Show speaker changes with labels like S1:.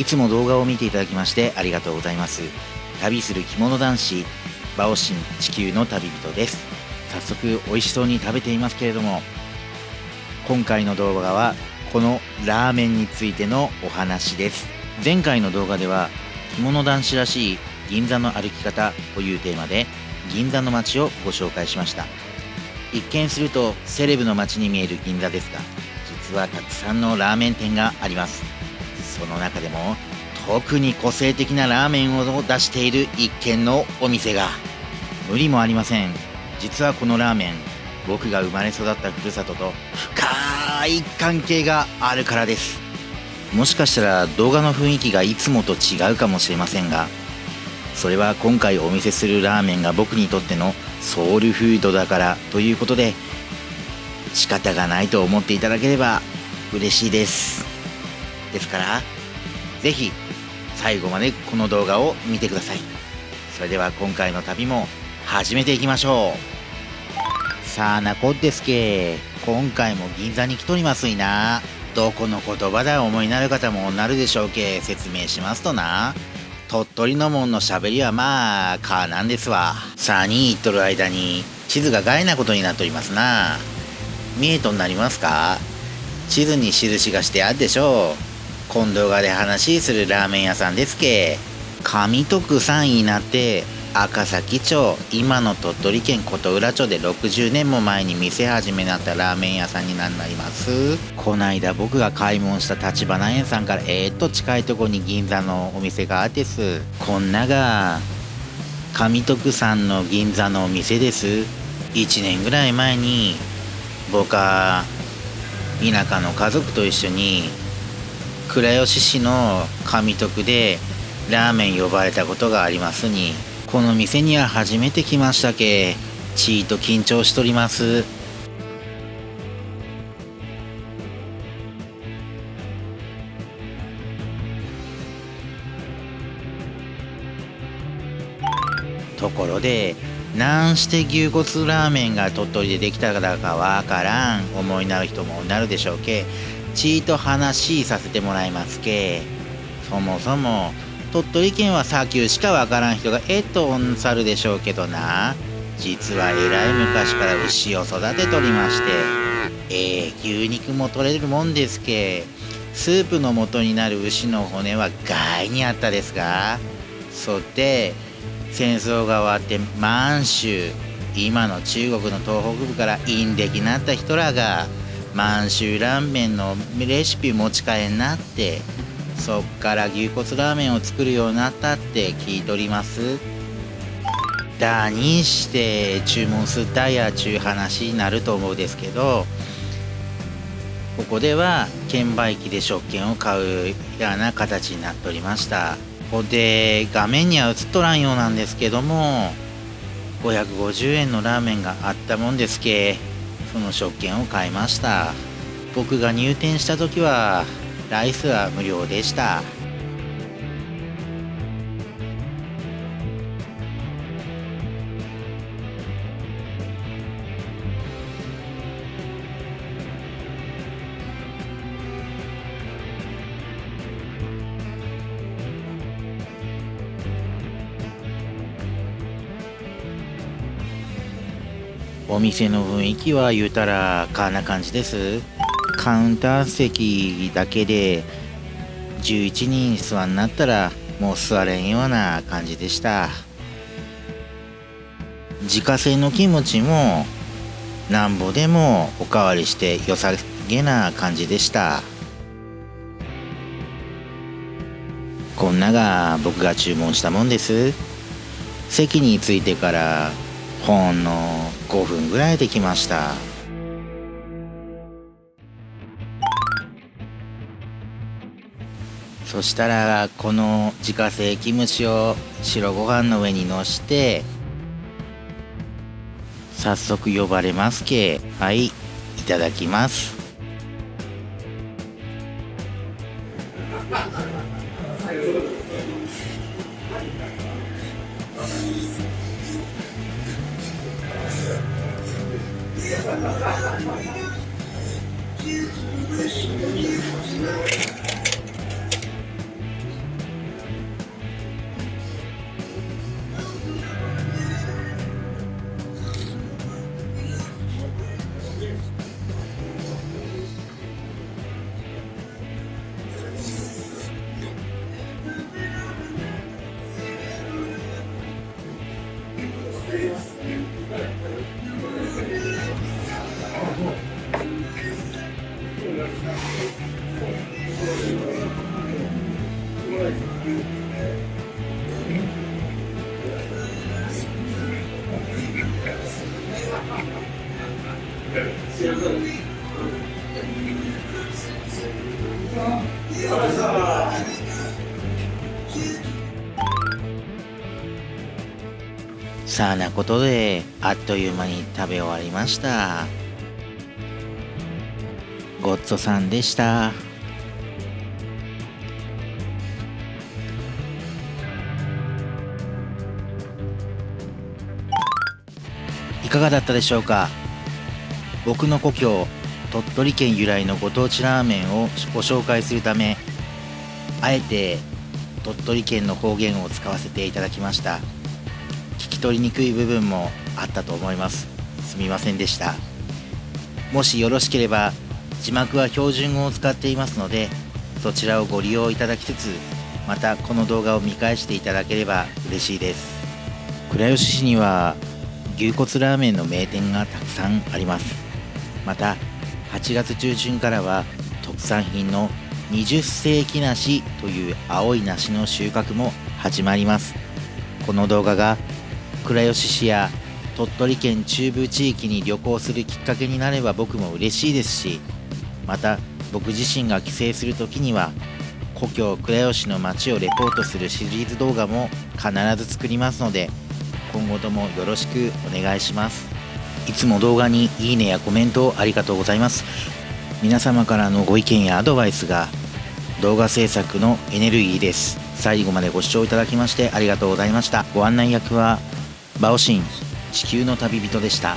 S1: いつも動画を見ていただきましてありがとうございます。旅する着物男子バオシン地球の旅人です。早速美味しそうに食べていますけれども今回の動画はこのラーメンについてのお話です。前回の動画では着物男子らしい銀座の歩き方というテーマで銀座の街をご紹介しました。一見するとセレブの街に見える銀座ですが実はたくさんのラーメン店があります。その中でも特に個性的なラーメンを出している一軒のお店が無理もありません。実はこのラーメン僕が生まれ育ったふるさとと深い関係があるからです。もしかしたら動画の雰囲気がいつもと違うかもしれませんがそれは今回お見せするラーメンが僕にとってのソウルフードだからということで仕方がないと思っていただければ嬉しいです。ですから是非最後までこの動画を見てください。それでは今回の旅も始めていきましょう。さあなこですけ今回も銀座に来とりますいな。どこの言葉だ思いなる方もなるでしょうけ説明しますとな。鳥取のもんのしゃべりはまあかなんですわ。さあに言っとる間に地図が害なことになっておりますな。見えとんなりますか？地図に印がしてあるでしょう。今度がで話するラーメン屋さんですけ。上徳3位になって赤崎町今の鳥取県琴浦町で60年も前に店始めになったラーメン屋さんになります。こないだ僕が買い物した立花園さんからえー、っと近いとこに銀座のお店があってす。こんなが上徳さんの銀座のお店です。1年ぐらい前に僕は田舎の家族と一緒に倉吉市の上徳でラーメン呼ばれたことがありますにこの店には初めて来ましたけちーと緊張しとります。ところでなんして牛骨ラーメンが鳥取でできたかわからん思いなる人もなるでしょうけちいと話させてもらいますけ。そもそも鳥取県は砂丘しかわからん人がえっとおんさるでしょうけどな。実はえらい昔から牛を育てとりまして。ええー、牛肉も取れるもんですけ。スープの元になる牛の骨は外にあったですが。そって戦争が終わって満州今の中国の東北部からインデキなった人らが満州ラーメンのレシピ持ち帰んなってそっから牛骨ラーメンを作るようになったって聞いとります。だにして注文すったやちゅう話になると思うですけどここでは券売機で食券を買うような形になっておりました。ここで画面には映っとらんようなんですけども550円のラーメンがあったもんですけ。その食券を買いました。僕が入店した時はライスは無料でした。お店の雰囲気は言うたらこんな感じです。カウンター席だけで11人座んなったらもう座れんような感じでした。自家製のキムチもなんぼでもおかわりして良さげな感じでした。こんなが僕が注文したもんです。席に着いてからほんの5分ぐらいできました。そしたらこの自家製キムチを白ご飯の上にのして早速呼ばれますけ。はいいただきます。Thank you. さあなことであっという間に食べ終わりました。ごちそさんでした。いかがだったでしょうか？僕の故郷鳥取県由来のご当地ラーメンをご紹介するためあえて鳥取県の方言を使わせていただきました。聞き取りにくい部分もあったと思います。すみませんでした。もしよろしければ字幕は標準語を使っていますのでそちらをご利用いただきつつまたこの動画を見返していただければ嬉しいです。倉吉市には牛骨ラーメンの名店がたくさんあります。また8月中旬からは特産品の20世紀梨という青い梨の収穫も始まります。この動画が倉吉市や鳥取県中部地域に旅行するきっかけになれば僕も嬉しいですしまた僕自身が帰省する時には故郷倉吉の街をレポートするシリーズ動画も必ず作りますので今後ともよろしくお願いします。いつも動画にいいねやコメントありがとうございます。皆様からのご意見やアドバイスが動画制作のエネルギーです。最後までご視聴いただきましてありがとうございました。ご案内役はバオシン地球の旅人でした。